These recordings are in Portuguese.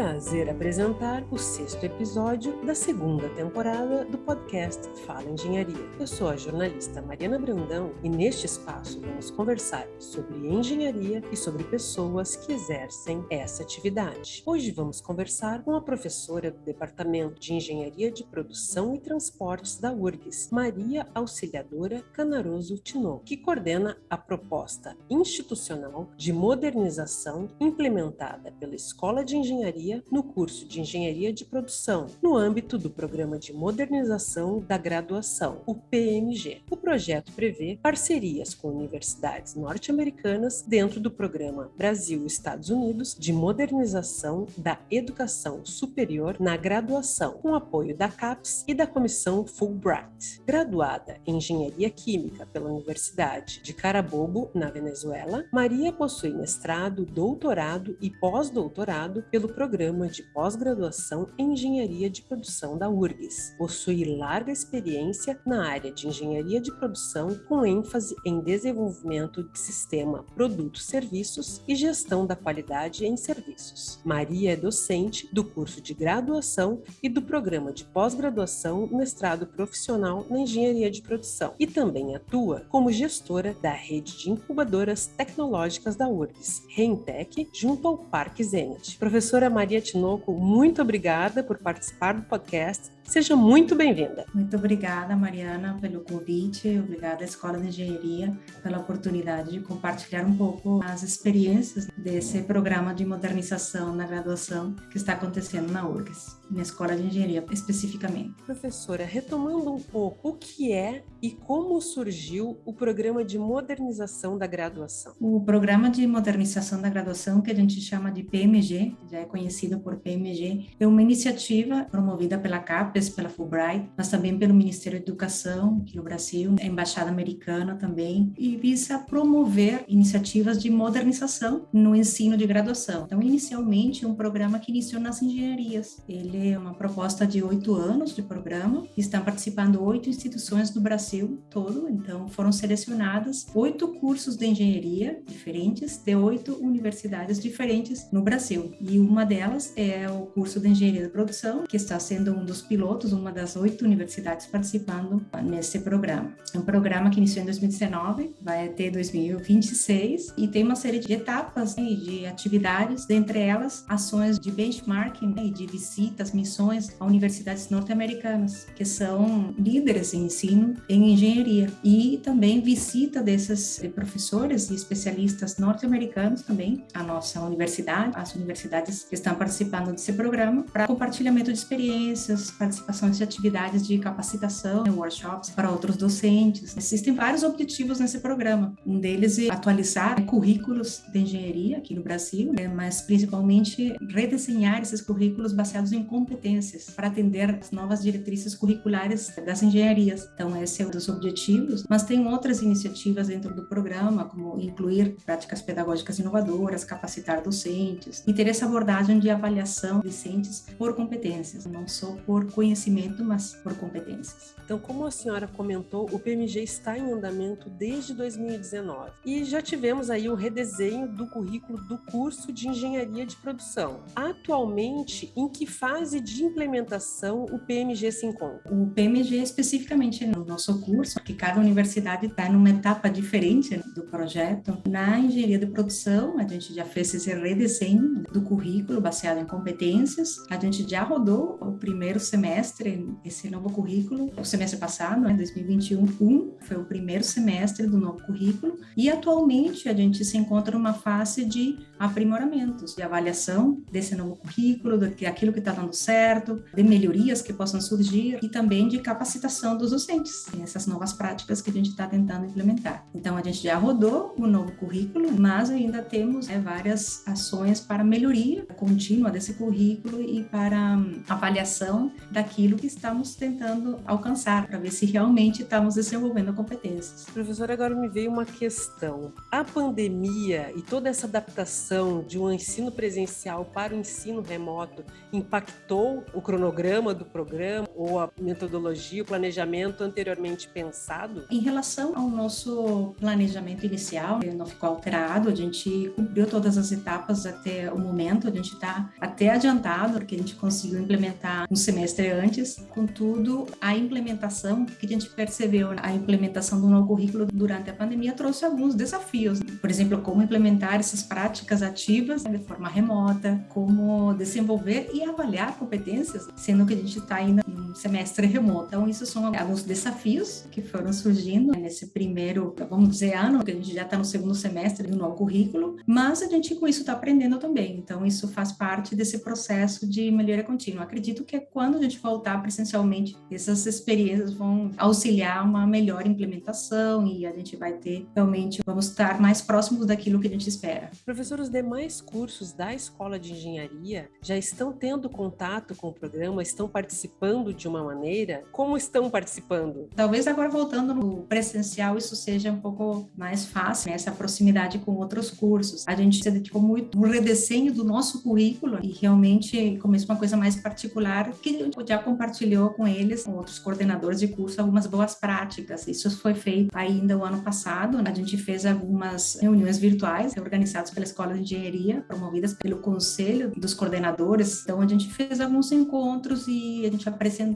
prazer apresentar o sexto episódio da segunda temporada do podcast Fala Engenharia. Eu sou a jornalista Mariana Brandão e neste espaço vamos conversar sobre engenharia e sobre pessoas que exercem essa atividade. Hoje vamos conversar com a professora do Departamento de Engenharia de Produção e Transportes da URGS, Maria Auxiliadora Canaroso Tinoco, que coordena a proposta institucional de modernização implementada pela Escola de Engenharia engenharia no curso de Engenharia de Produção, no âmbito do Programa de Modernização da Graduação, o PMG. O projeto prevê parcerias com universidades norte-americanas dentro do programa Brasil-Estados Unidos de Modernização da Educação Superior na Graduação, com apoio da CAPES e da Comissão Fulbright. Graduada em Engenharia Química pela Universidade de Carabobo, na Venezuela, Maria possui mestrado, doutorado e pós-doutorado pelo programa de pós-graduação em Engenharia de Produção da URGS. Possui larga experiência na área de engenharia de produção, com ênfase em desenvolvimento de sistema produtos-serviços e gestão da qualidade em serviços. Maria é docente do curso de graduação e do programa de pós-graduação mestrado profissional na engenharia de produção e também atua como gestora da rede de incubadoras tecnológicas da URGS, Reintec, junto ao Parque Zenit. Professora Maria Tinoco, muito obrigada por participar do podcast Seja muito bem-vinda. Muito obrigada, Mariana, pelo convite. Obrigada à Escola de Engenharia pela oportunidade de compartilhar um pouco as experiências desse programa de modernização na graduação que está acontecendo na URGS, na Escola de Engenharia especificamente. Professora, retomando um pouco, o que é e como surgiu o programa de modernização da graduação? O programa de modernização da graduação, que a gente chama de PMG, já é conhecido por PMG, é uma iniciativa promovida pela CAP pela Fulbright, mas também pelo Ministério da Educação aqui no Brasil, a Embaixada Americana também, e visa promover iniciativas de modernização no ensino de graduação. Então, inicialmente, um programa que iniciou nas engenharias. Ele é uma proposta de oito anos de programa, estão participando oito instituições do Brasil todo, então foram selecionadas oito cursos de engenharia diferentes de oito universidades diferentes no Brasil. E uma delas é o curso de engenharia de produção, que está sendo um dos pilotos pilotos, uma das oito universidades participando nesse programa. É um programa que iniciou em 2019, vai até 2026 e tem uma série de etapas né, e de atividades, dentre elas ações de benchmarking né, e de visitas, missões a universidades norte-americanas, que são líderes em ensino em engenharia, e também visita desses professores e especialistas norte-americanos também a nossa universidade, as universidades que estão participando desse programa, para compartilhamento de experiências, participações de atividades de capacitação, né, workshops para outros docentes. Existem vários objetivos nesse programa. Um deles é atualizar currículos de engenharia aqui no Brasil, né, mas principalmente redesenhar esses currículos baseados em competências para atender as novas diretrizes curriculares das engenharias. Então, esse é um dos objetivos, mas tem outras iniciativas dentro do programa, como incluir práticas pedagógicas inovadoras, capacitar docentes e ter essa abordagem de avaliação docentes por competências, não só por conhecimento, mas por competências. Então, como a senhora comentou, o PMG está em andamento desde 2019 e já tivemos aí o redesenho do currículo do curso de Engenharia de Produção. Atualmente, em que fase de implementação o PMG se encontra? O PMG especificamente no nosso curso, porque cada universidade está numa etapa diferente do projeto. Na Engenharia de Produção, a gente já fez esse redesenho do currículo baseado em competências. A gente já rodou o primeiro semestre semestre, esse novo currículo, o semestre passado, né, 2021, um, foi o primeiro semestre do novo currículo, e atualmente a gente se encontra numa fase de aprimoramentos, de avaliação desse novo currículo, daquilo que está dando certo, de melhorias que possam surgir e também de capacitação dos docentes, essas novas práticas que a gente está tentando implementar. Então, a gente já rodou o novo currículo, mas ainda temos né, várias ações para melhoria contínua desse currículo e para avaliação daquilo que estamos tentando alcançar, para ver se realmente estamos desenvolvendo competências. Professora, agora me veio uma questão. A pandemia e toda essa adaptação de um ensino presencial para o ensino remoto impactou o cronograma do programa ou a metodologia, o planejamento anteriormente pensado? Em relação ao nosso planejamento inicial, ele não ficou alterado, a gente cumpriu todas as etapas até o momento, a gente está até adiantado, porque a gente conseguiu implementar um semestre antes. Contudo, a implementação, que a gente percebeu, a implementação do novo currículo durante a pandemia trouxe alguns desafios. Por exemplo, como implementar essas práticas ativas de forma remota, como desenvolver e avaliar competências, sendo que a gente está ainda em semestre remoto. Então, isso são alguns desafios que foram surgindo nesse primeiro, vamos dizer, ano, que a gente já está no segundo semestre do novo currículo, mas a gente com isso está aprendendo também. Então, isso faz parte desse processo de melhoria contínua. Acredito que quando a gente voltar presencialmente, essas experiências vão auxiliar uma melhor implementação e a gente vai ter realmente, vamos estar mais próximos daquilo que a gente espera. Professor, os demais cursos da Escola de Engenharia já estão tendo contato com o programa, estão participando de uma maneira? Como estão participando? Talvez agora voltando no presencial, isso seja um pouco mais fácil, né? essa proximidade com outros cursos. A gente se dedicou muito no redesenho do nosso currículo e realmente começou uma coisa mais particular que a gente já compartilhou com eles, com outros coordenadores de curso, algumas boas práticas. Isso foi feito ainda o ano passado. A gente fez algumas reuniões virtuais organizadas pela Escola de Engenharia, promovidas pelo Conselho dos Coordenadores. Então, a gente fez alguns encontros e a gente apresentou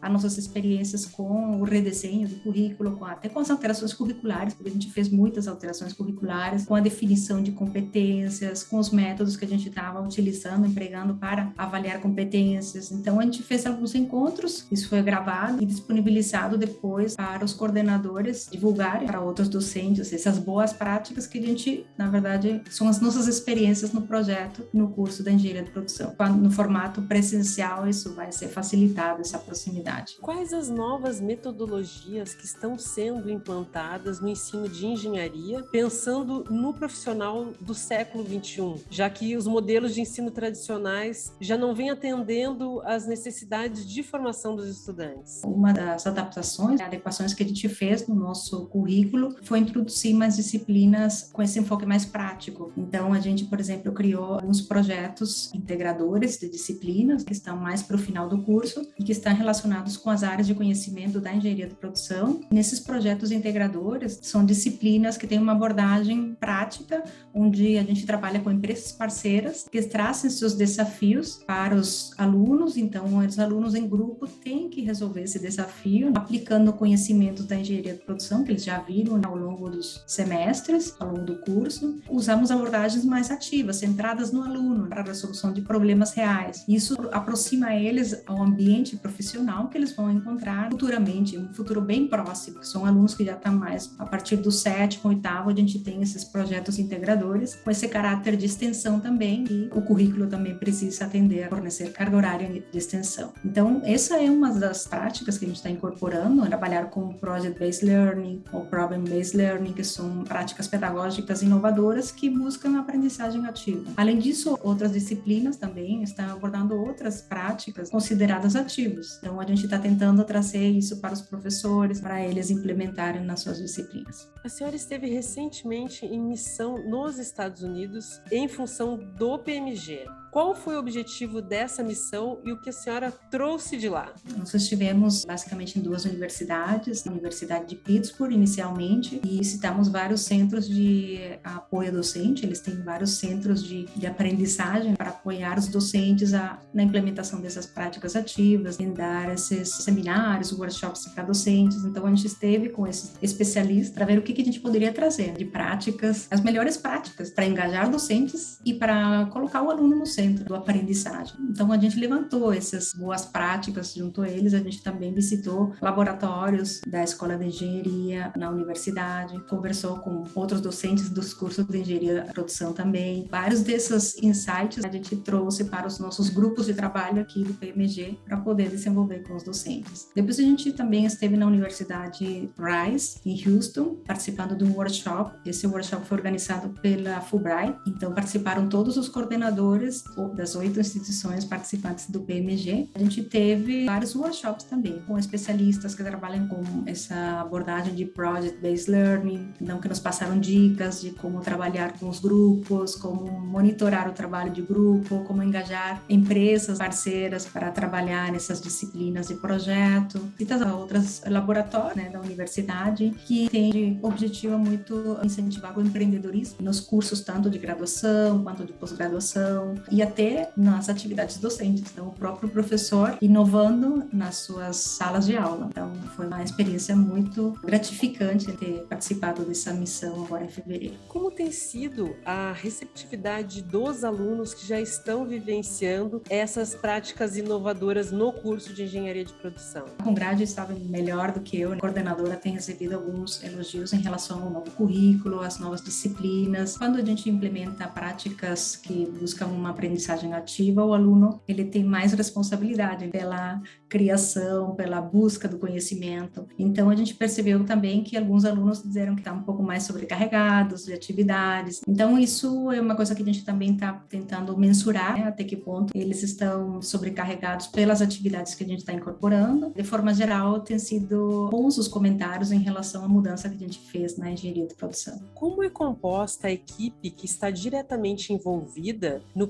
as nossas experiências com o redesenho do currículo, com, até com as alterações curriculares, porque a gente fez muitas alterações curriculares, com a definição de competências, com os métodos que a gente estava utilizando, empregando para avaliar competências. Então, a gente fez alguns encontros, isso foi gravado e disponibilizado depois para os coordenadores divulgarem para outros docentes essas boas práticas que a gente, na verdade, são as nossas experiências no projeto, no curso da engenharia de produção. No formato presencial, isso vai ser facilitado, essa proximidade. Quais as novas metodologias que estão sendo implantadas no ensino de engenharia, pensando no profissional do século 21, já que os modelos de ensino tradicionais já não vêm atendendo às necessidades de formação dos estudantes? Uma das adaptações, adequações que a gente fez no nosso currículo foi introduzir mais disciplinas com esse enfoque mais prático. Então, a gente, por exemplo, criou alguns projetos integradores de disciplinas que estão mais para o final do curso que estão relacionados com as áreas de conhecimento da engenharia de produção. Nesses projetos integradores, são disciplinas que têm uma abordagem prática, onde a gente trabalha com empresas parceiras que trazem seus desafios para os alunos. Então, os alunos em grupo têm que resolver esse desafio aplicando conhecimentos da engenharia de produção que eles já viram ao longo dos semestres, ao longo do curso. Usamos abordagens mais ativas, centradas no aluno, para a resolução de problemas reais. Isso aproxima eles ao ambiente profissional que eles vão encontrar futuramente, um futuro bem próximo. São alunos que já estão mais a partir do sétimo, oitavo, a gente tem esses projetos integradores com esse caráter de extensão também e o currículo também precisa atender a fornecer carga horária de extensão. Então, essa é uma das práticas que a gente está incorporando, trabalhar com Project-Based Learning ou Problem-Based Learning, que são práticas pedagógicas inovadoras que buscam a aprendizagem ativa. Além disso, outras disciplinas também estão abordando outras práticas consideradas ativas. Então, a gente está tentando trazer isso para os professores, para eles implementarem nas suas disciplinas. A senhora esteve recentemente em missão nos Estados Unidos em função do PMG. Qual foi o objetivo dessa missão e o que a senhora trouxe de lá? Nós estivemos basicamente em duas universidades, a Universidade de Pittsburgh inicialmente, e visitamos vários centros de apoio docente. Eles têm vários centros de, de aprendizagem para apoiar os docentes a, na implementação dessas práticas ativas, em dar esses seminários, workshops para docentes. Então a gente esteve com esses especialistas para ver o que, que a gente poderia trazer de práticas, as melhores práticas para engajar docentes e para colocar o aluno no centro centro do aprendizagem. Então a gente levantou essas boas práticas junto a eles, a gente também visitou laboratórios da Escola de Engenharia na universidade, conversou com outros docentes dos cursos de Engenharia da Produção também. Vários desses insights a gente trouxe para os nossos grupos de trabalho aqui do PMG para poder desenvolver com os docentes. Depois a gente também esteve na Universidade Rice, em Houston, participando de um workshop. Esse workshop foi organizado pela Fulbright, então participaram todos os coordenadores das oito instituições participantes do PMG, a gente teve vários workshops também, com especialistas que trabalham com essa abordagem de Project-Based Learning, então que nos passaram dicas de como trabalhar com os grupos, como monitorar o trabalho de grupo, como engajar empresas parceiras para trabalhar nessas disciplinas de projeto, tantas outras laboratórios né, da universidade que tem de objetivo muito incentivar o empreendedorismo nos cursos tanto de graduação quanto de pós-graduação. E até nas atividades docentes. Então, o próprio professor inovando nas suas salas de aula. Então, foi uma experiência muito gratificante ter participado dessa missão agora em fevereiro. Como tem sido a receptividade dos alunos que já estão vivenciando essas práticas inovadoras no curso de engenharia de produção? Com grade estava melhor do que eu. A coordenadora tem recebido alguns elogios em relação ao novo currículo, às novas disciplinas. Quando a gente implementa práticas que buscam uma aprendizagem ativa, o aluno ele tem mais responsabilidade pela criação, pela busca do conhecimento. Então a gente percebeu também que alguns alunos disseram que estavam um pouco mais sobrecarregados de atividades. Então isso é uma coisa que a gente também está tentando mensurar, né, até que ponto eles estão sobrecarregados pelas atividades que a gente está incorporando. De forma geral, tem sido bons os comentários em relação à mudança que a gente fez na engenharia de produção. Como é composta a equipe que está diretamente envolvida no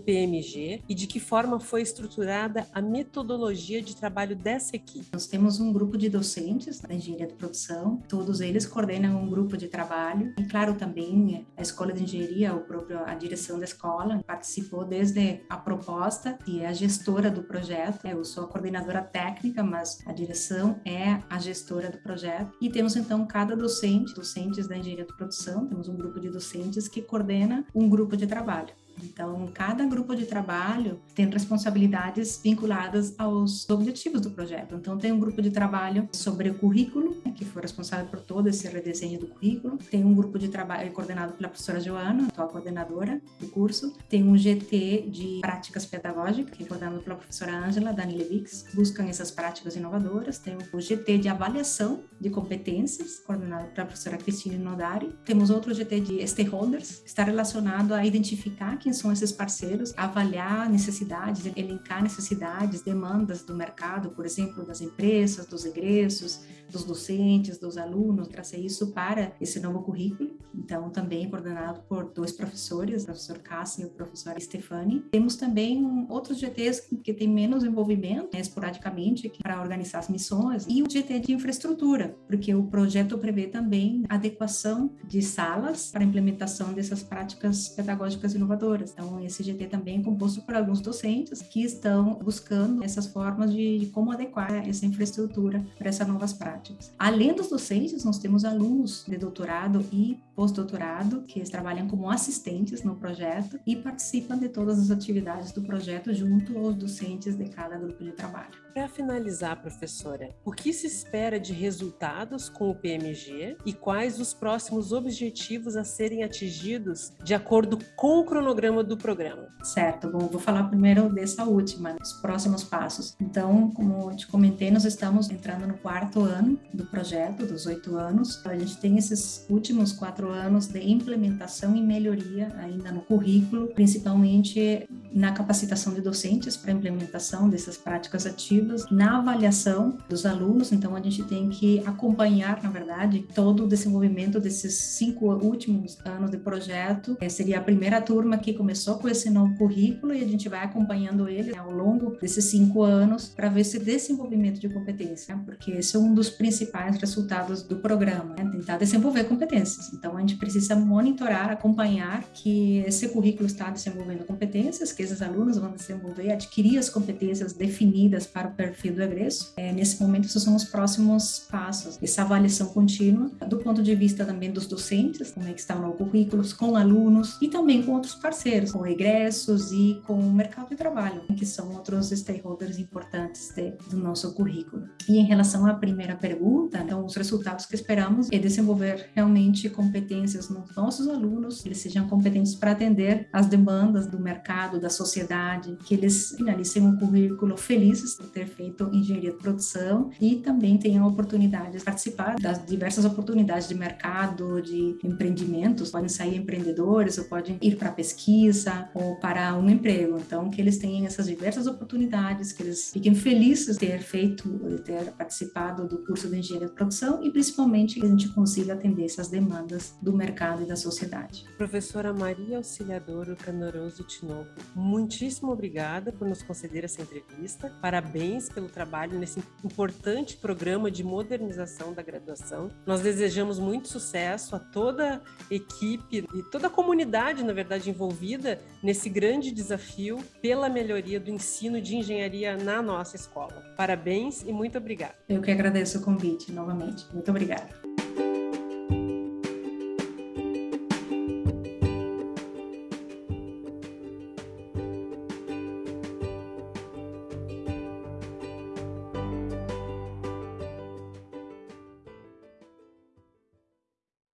E de que forma foi estruturada a metodologia de trabalho dessa equipe? Nós temos um grupo de docentes da engenharia de produção, todos eles coordenam um grupo de trabalho e claro também a escola de engenharia, o próprio a direção da escola participou desde a proposta e é a gestora do projeto. Eu sou a coordenadora técnica, mas a direção é a gestora do projeto e temos então cada docente, docentes da engenharia de produção, temos um grupo de docentes que coordena um grupo de trabalho. Então, cada grupo de trabalho tem responsabilidades vinculadas aos objetivos do projeto. Então, tem um grupo de trabalho sobre o currículo, né, que foi responsável por todo esse redesenho do currículo. Tem um grupo de trabalho coordenado pela professora Joana, atual coordenadora do curso. Tem um GT de práticas pedagógicas, que é coordenado pela professora Ângela Dani Levix, buscam essas práticas inovadoras. Tem o GT de avaliação de competências, coordenado pela professora Cristina Nodari. Temos outro GT de stakeholders, que está relacionado a identificar quem são esses parceiros, avaliar necessidades, elencar necessidades, demandas do mercado, por exemplo, das empresas, dos egressos, dos docentes, dos alunos, trazer isso para esse novo currículo. Então, também coordenado por dois professores, o professor Cássio e o professor Stefani. Temos também outros GTs que têm menos envolvimento, né, esporadicamente, para organizar as missões, e o GT de infraestrutura, porque o projeto prevê também adequação de salas para implementação dessas práticas pedagógicas inovadoras então, esse GT também é composto por alguns docentes que estão buscando essas formas de, de como adequar essa infraestrutura para essas novas práticas. Além dos docentes, nós temos alunos de doutorado e pós-doutorado que trabalham como assistentes no projeto e participam de todas as atividades do projeto junto aos docentes de cada grupo de trabalho. Para finalizar, professora, o que se espera de resultados com o PMG e quais os próximos objetivos a serem atingidos de acordo com o cronograma do programa? Certo, bom, vou falar primeiro dessa última, os próximos passos. Então, como eu te comentei, nós estamos entrando no quarto ano do projeto, dos oito anos. A gente tem esses últimos quatro anos de implementação e melhoria ainda no currículo, principalmente na capacitação de docentes para implementação dessas práticas ativas na avaliação dos alunos, então a gente tem que acompanhar, na verdade, todo o desenvolvimento desses cinco últimos anos de projeto. É, seria a primeira turma que começou com esse novo currículo e a gente vai acompanhando ele né, ao longo desses cinco anos para ver esse desenvolvimento de competência, né? porque esse é um dos principais resultados do programa, né? tentar desenvolver competências. Então a gente precisa monitorar, acompanhar que esse currículo está desenvolvendo competências, que esses alunos vão desenvolver, adquirir as competências definidas para perfil do egresso. É, nesse momento, esses são os próximos passos. Essa avaliação contínua, do ponto de vista também dos docentes, como é que está o novo currículo, com alunos e também com outros parceiros, com egressos e com o mercado de trabalho, que são outros stakeholders importantes de, do nosso currículo. E em relação à primeira pergunta, então, os resultados que esperamos é desenvolver realmente competências nos nossos alunos, eles sejam competentes para atender as demandas do mercado, das sociedade, que eles finalizem um currículo felizes por ter feito engenharia de produção e também tenham a oportunidade de participar das diversas oportunidades de mercado, de empreendimentos, podem sair empreendedores ou podem ir para pesquisa ou para um emprego. Então, que eles tenham essas diversas oportunidades, que eles fiquem felizes de ter feito, de ter participado do curso de engenharia de produção e principalmente que a gente consiga atender essas demandas do mercado e da sociedade. Professora Maria Auxiliadora Canoroso Tinoco, muitíssimo obrigada por nos conceder essa entrevista. Parabéns pelo trabalho nesse importante programa de modernização da graduação. Nós desejamos muito sucesso a toda a equipe e toda a comunidade, na verdade, envolvida nesse grande desafio pela melhoria do ensino de engenharia na nossa escola. Parabéns e muito obrigada. Eu que agradeço o convite novamente. Muito obrigada.